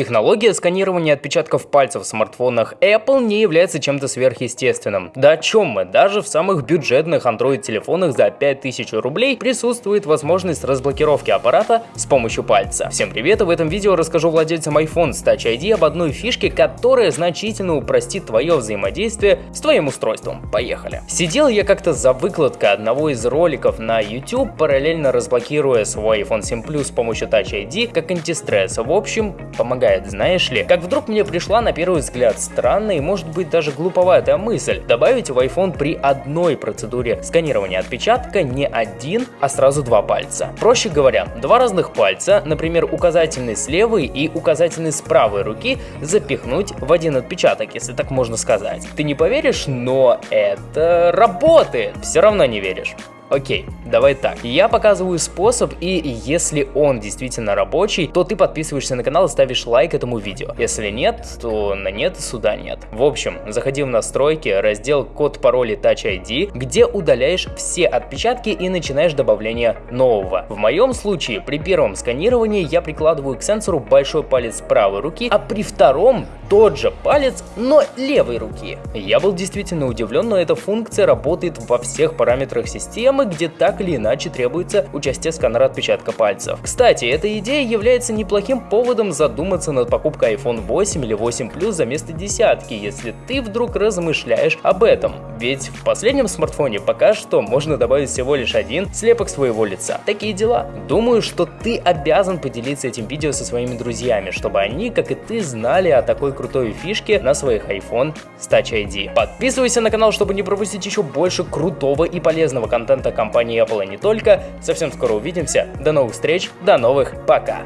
Технология сканирования отпечатков пальцев в смартфонах Apple не является чем-то сверхъестественным. Да о чем мы? Даже в самых бюджетных Android-телефонах за 5000 рублей присутствует возможность разблокировки аппарата с помощью пальца. Всем привет, и в этом видео расскажу владельцам iPhone с Touch ID об одной фишке, которая значительно упростит твое взаимодействие с твоим устройством. Поехали. Сидел я как-то за выкладкой одного из роликов на YouTube, параллельно разблокируя свой iPhone 7 Plus с помощью Touch ID как антистресс. В общем, помогает, знаешь ли. Как вдруг мне пришла на первый взгляд странная и может быть даже глуповатая мысль добавить в iPhone при одной процедуре сканирования отпечатка не один, а сразу два пальца. Проще говоря, два разных пальца, например, указательный с левой и указательный с правой руки, запихнуть в один отпечаток, если так можно сказать. Ты не поверишь, но это работает. Все равно не веришь. Окей, давай так. Я показываю способ, и если он действительно рабочий, то ты подписываешься на канал и ставишь лайк этому видео. Если нет, то на нет сюда нет. В общем, заходи в настройки, раздел код пароля Touch ID, где удаляешь все отпечатки и начинаешь добавление нового. В моем случае, при первом сканировании я прикладываю к сенсору большой палец правой руки, а при втором тот же палец, но левой руки. Я был действительно удивлен, но эта функция работает во всех параметрах системы, системы, где так или иначе требуется участие сканера отпечатка пальцев. Кстати, эта идея является неплохим поводом задуматься над покупкой iPhone 8 или 8 Plus за место десятки, если ты вдруг размышляешь об этом. Ведь в последнем смартфоне пока что можно добавить всего лишь один слепок своего лица. Такие дела. Думаю, что ты обязан поделиться этим видео со своими друзьями, чтобы они, как и ты, знали о такой крутой фишке на своих iPhone с Touch ID. Подписывайся на канал, чтобы не пропустить еще больше крутого и полезного контента компании Apple не только. Совсем скоро увидимся. До новых встреч, до новых пока.